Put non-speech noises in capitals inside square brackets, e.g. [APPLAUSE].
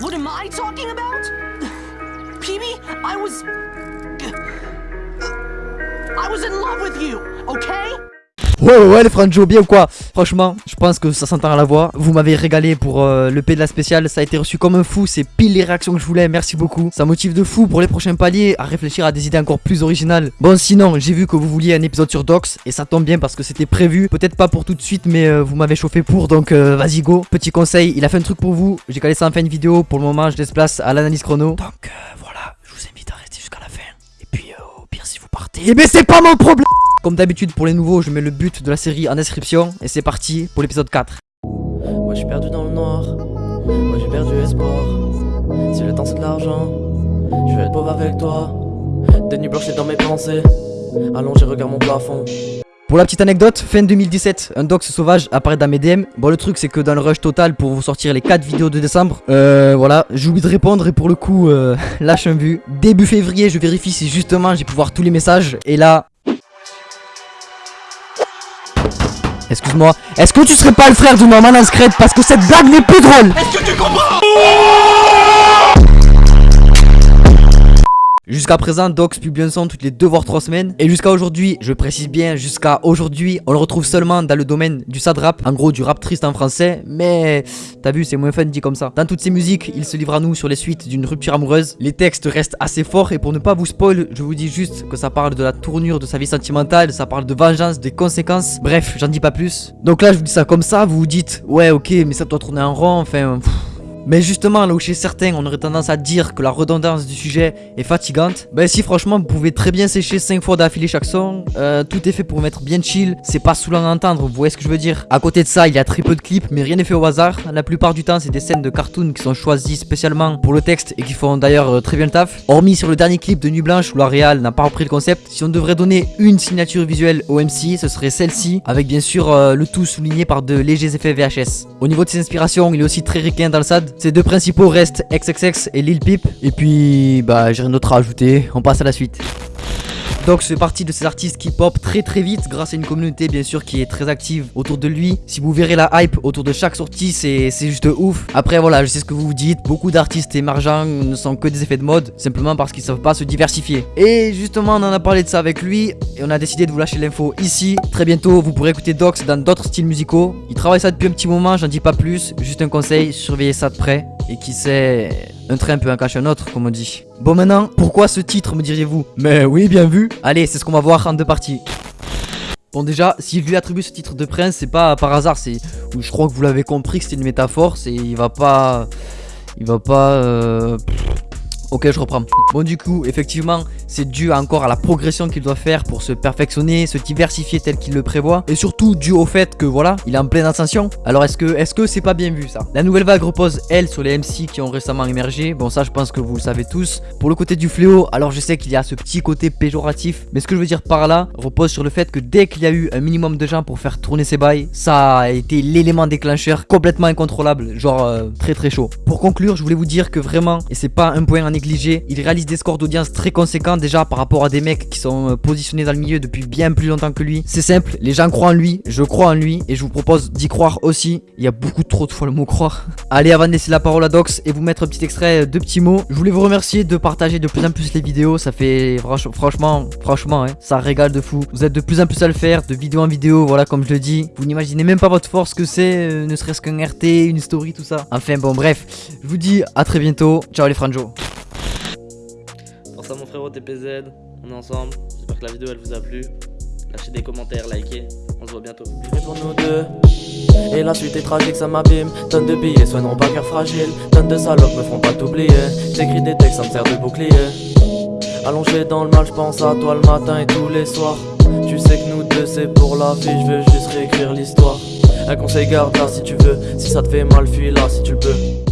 What am I talking about? PB, I was. I was in love with you, okay? Ouais ouais les Franjo bien ou quoi? Franchement je pense que ça s'entend à la voix. Vous m'avez régalé pour euh, le P de la spéciale. Ça a été reçu comme un fou. C'est pile les réactions que je voulais. Merci beaucoup. Ça motive de fou pour les prochains paliers À réfléchir à des idées encore plus originales. Bon sinon j'ai vu que vous vouliez un épisode sur Docs Et ça tombe bien parce que c'était prévu. Peut-être pas pour tout de suite mais euh, vous m'avez chauffé pour. Donc euh, vas-y go. Petit conseil il a fait un truc pour vous. J'ai calé ça en fin de vidéo. Pour le moment je laisse place à l'analyse chrono. Donc voilà. Je vous invite à rester jusqu'à la fin. Et puis au pire si vous partez. Eh ben c'est pas mon problème comme d'habitude pour les nouveaux, je mets le but de la série en description et c'est parti pour l'épisode 4. Ouais, je suis perdu dans le noir. Ouais, j'ai perdu espoir. Si le temps c'est de l'argent, je vais être pauvre avec toi. Des nuits blanches dans mes pensées. Allongé, regarde mon plafond. Pour la petite anecdote, fin 2017, un dox sauvage apparaît dans mes DM. Bon, le truc, c'est que dans le rush total pour vous sortir les 4 vidéos de décembre, euh, voilà, j'ai oublié de répondre et pour le coup, euh, [LAUGHS] lâche un vu. Début février, je vérifie si justement j'ai pu voir tous les messages et là. Excuse-moi, est-ce que tu serais pas le frère de Norman Inscred parce que cette blague n'est plus drôle Jusqu'à présent, Dox publie un son toutes les 2 voire 3 semaines. Et jusqu'à aujourd'hui, je précise bien, jusqu'à aujourd'hui, on le retrouve seulement dans le domaine du sad rap. En gros, du rap triste en français. Mais t'as vu, c'est moins fun dit comme ça. Dans toutes ces musiques, il se livre à nous sur les suites d'une rupture amoureuse. Les textes restent assez forts. Et pour ne pas vous spoil, je vous dis juste que ça parle de la tournure de sa vie sentimentale. Ça parle de vengeance, des conséquences. Bref, j'en dis pas plus. Donc là, je vous dis ça comme ça. Vous vous dites, ouais, ok, mais ça doit tourner en rond. Enfin. Mais justement, là où chez certains, on aurait tendance à dire que la redondance du sujet est fatigante, bah si franchement, vous pouvez très bien sécher 5 fois d'affilée chaque son, euh, tout est fait pour mettre bien chill, c'est pas saoulant à entendre, vous voyez ce que je veux dire À côté de ça, il y a très peu de clips, mais rien n'est fait au hasard, la plupart du temps, c'est des scènes de cartoon qui sont choisies spécialement pour le texte et qui font d'ailleurs euh, très bien le taf. Hormis sur le dernier clip de Nuit Blanche où la Real n'a pas repris le concept, si on devrait donner une signature visuelle au MC, ce serait celle-ci, avec bien sûr euh, le tout souligné par de légers effets VHS. Au niveau de ses inspirations, il est aussi très ricain dans le sad, ses deux principaux restent XXX et Lil Peep. Et puis, bah, j'ai rien d'autre à ajouter. On passe à la suite. Donc c'est parti de ces artistes qui pop très très vite grâce à une communauté bien sûr qui est très active autour de lui. Si vous verrez la hype autour de chaque sortie c'est juste ouf. Après voilà je sais ce que vous vous dites, beaucoup d'artistes émergents ne sont que des effets de mode simplement parce qu'ils savent pas se diversifier. Et justement on en a parlé de ça avec lui et on a décidé de vous lâcher l'info ici. Très bientôt vous pourrez écouter Dox dans d'autres styles musicaux. Il travaille ça depuis un petit moment, j'en dis pas plus, juste un conseil, surveillez ça de près. Et qui sait, un train peut en cacher un autre, comme on dit. Bon maintenant, pourquoi ce titre me diriez-vous Mais oui, bien vu. Allez, c'est ce qu'on va voir en deux parties. Bon déjà, si je lui attribue ce titre de prince, c'est pas par hasard, c'est... Je crois que vous l'avez compris que c'était une métaphore, c'est... Il va pas... Il va pas... euh, Ok, je reprends. Bon, du coup, effectivement, c'est dû encore à la progression qu'il doit faire pour se perfectionner, se diversifier tel qu'il le prévoit. Et surtout, dû au fait que voilà, il est en pleine ascension. Alors, est-ce que est-ce que c'est pas bien vu ça? La nouvelle vague repose, elle, sur les MC qui ont récemment émergé. Bon, ça, je pense que vous le savez tous. Pour le côté du fléau, alors je sais qu'il y a ce petit côté péjoratif. Mais ce que je veux dire par là repose sur le fait que dès qu'il y a eu un minimum de gens pour faire tourner ses bails, ça a été l'élément déclencheur complètement incontrôlable. Genre, euh, très très chaud. Pour conclure, je voulais vous dire que vraiment, et c'est pas un point à il réalise des scores d'audience très conséquents déjà par rapport à des mecs qui sont euh, positionnés dans le milieu depuis bien plus longtemps que lui. C'est simple, les gens croient en lui, je crois en lui et je vous propose d'y croire aussi. Il y a beaucoup trop de fois le mot croire. [LAUGHS] Allez, avant de laisser la parole à Dox et vous mettre un petit extrait, deux petits mots, je voulais vous remercier de partager de plus en plus les vidéos. Ça fait franch- franchement, franchement, hein, ça régale de fou. Vous êtes de plus en plus à le faire, de vidéo en vidéo, voilà, comme je le dis. Vous n'imaginez même pas votre force que c'est, euh, ne serait-ce qu'un RT, une story, tout ça. Enfin, bon, bref, je vous dis à très bientôt. Ciao les franjo. TPZ, on est ensemble. J'espère que la vidéo elle vous a plu. Lâchez des commentaires, likez. On se voit bientôt. Et la suite est tragique, ça m'abîme. Tonnes de billets soigneront pas cœur fragile. Tonnes de salopes me feront pas t'oublier. J'écris des textes, ça me sert de bouclier. Allongé dans le mal, je pense à toi le matin et tous les soirs. Tu sais que nous deux c'est pour la vie, je veux juste réécrire l'histoire. Un conseil garde là si tu veux, si ça te fait mal, fuis là si tu peux.